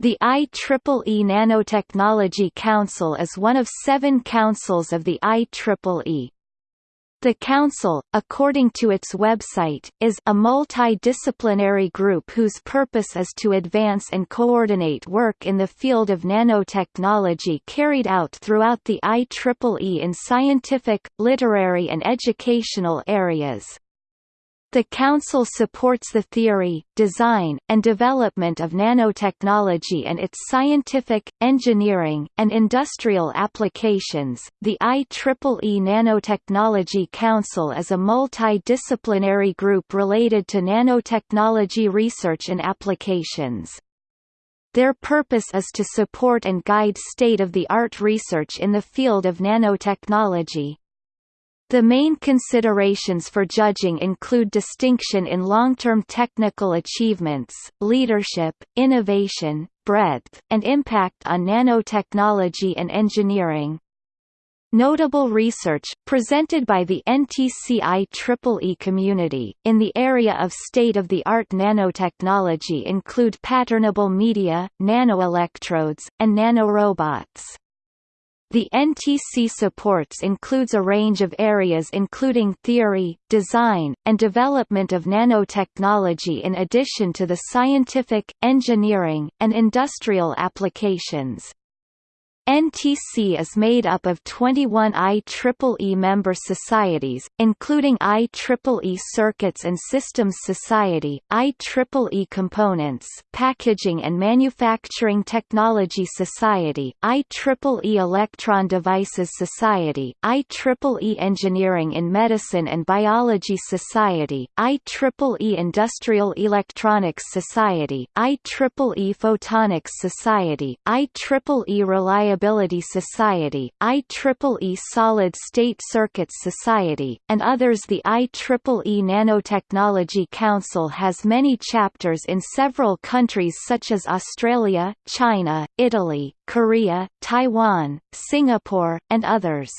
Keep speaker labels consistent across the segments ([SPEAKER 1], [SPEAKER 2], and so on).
[SPEAKER 1] The IEEE Nanotechnology Council is one of seven councils of the IEEE. The Council, according to its website, is a multidisciplinary group whose purpose is to advance and coordinate work in the field of nanotechnology carried out throughout the IEEE in scientific, literary and educational areas. The Council supports the theory, design, and development of nanotechnology and its scientific, engineering, and industrial applications. The IEEE Nanotechnology Council is a multidisciplinary group related to nanotechnology research and applications. Their purpose is to support and guide state-of-the-art research in the field of nanotechnology. The main considerations for judging include distinction in long-term technical achievements, leadership, innovation, breadth, and impact on nanotechnology and engineering. Notable research, presented by the NTC-IEEE community, in the area of state-of-the-art nanotechnology include patternable media, nanoelectrodes, and nanorobots. The NTC supports includes a range of areas including theory, design, and development of nanotechnology in addition to the scientific, engineering, and industrial applications. NTC is made up of 21 IEEE member societies, including IEEE Circuits and Systems Society, IEEE Components, Packaging and Manufacturing Technology Society, IEEE Electron Devices Society, IEEE Engineering in Medicine and Biology Society, IEEE Industrial Electronics Society, IEEE Photonics Society, IEEE Reliability Reliability Society, IEEE Solid State Circuits Society, and others The IEEE Nanotechnology Council has many chapters in several countries such as Australia, China, Italy, Korea, Taiwan, Singapore, and others.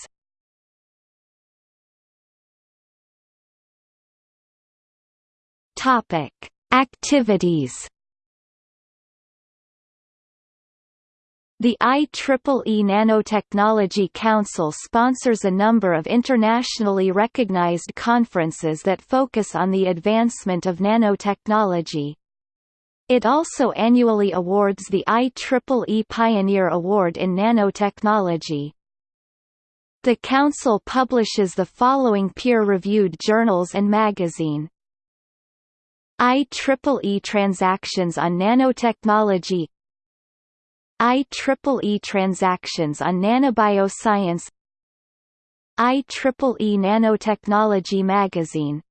[SPEAKER 1] Topic: Activities The IEEE Nanotechnology Council sponsors a number of internationally recognized conferences that focus on the advancement of nanotechnology. It also annually awards the IEEE Pioneer Award in Nanotechnology. The Council publishes the following peer-reviewed journals and magazine. IEEE Transactions on Nanotechnology IEEE Transactions on Nanobioscience IEEE Nanotechnology Magazine